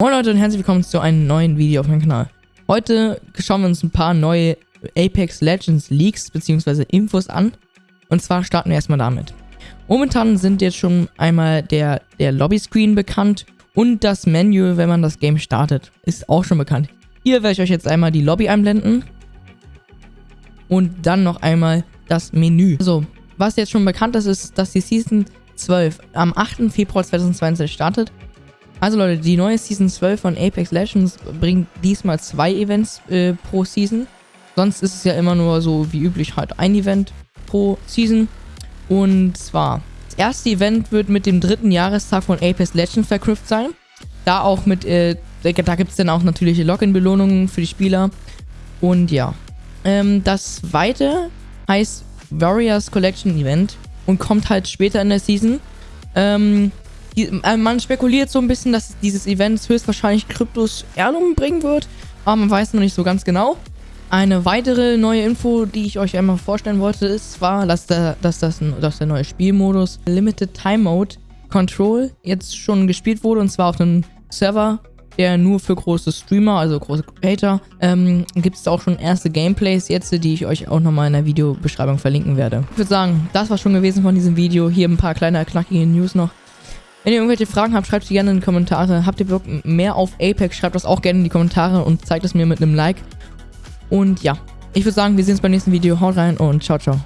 Moin Leute und herzlich willkommen zu einem neuen Video auf meinem Kanal. Heute schauen wir uns ein paar neue Apex Legends Leaks bzw. Infos an. Und zwar starten wir erstmal damit. Momentan sind jetzt schon einmal der, der Lobby-Screen bekannt und das Menü, wenn man das Game startet, ist auch schon bekannt. Hier werde ich euch jetzt einmal die Lobby einblenden und dann noch einmal das Menü. So, was jetzt schon bekannt ist, ist, dass die Season 12 am 8. Februar 2020 startet also Leute, die neue Season 12 von Apex Legends bringt diesmal zwei Events äh, pro Season. Sonst ist es ja immer nur so wie üblich halt ein Event pro Season. Und zwar, das erste Event wird mit dem dritten Jahrestag von Apex Legends verknüpft sein. Da auch mit, äh, da gibt es dann auch natürlich Login-Belohnungen für die Spieler. Und ja, ähm, das zweite heißt Warriors Collection Event und kommt halt später in der Season. Ähm, die, äh, man spekuliert so ein bisschen, dass dieses Event höchstwahrscheinlich Kryptos Erlungen bringen wird, aber man weiß noch nicht so ganz genau. Eine weitere neue Info, die ich euch einmal vorstellen wollte, ist zwar, dass der, dass das, dass der neue Spielmodus Limited Time Mode Control jetzt schon gespielt wurde und zwar auf einem Server, der nur für große Streamer, also große Creator, ähm, gibt es auch schon erste Gameplays jetzt, die ich euch auch nochmal in der Videobeschreibung verlinken werde. Ich würde sagen, das war schon gewesen von diesem Video. Hier ein paar kleine knackige News noch. Wenn ihr irgendwelche Fragen habt, schreibt sie gerne in die Kommentare. Habt ihr Bock mehr auf Apex, schreibt das auch gerne in die Kommentare und zeigt es mir mit einem Like. Und ja, ich würde sagen, wir sehen uns beim nächsten Video. Haut rein und ciao, ciao.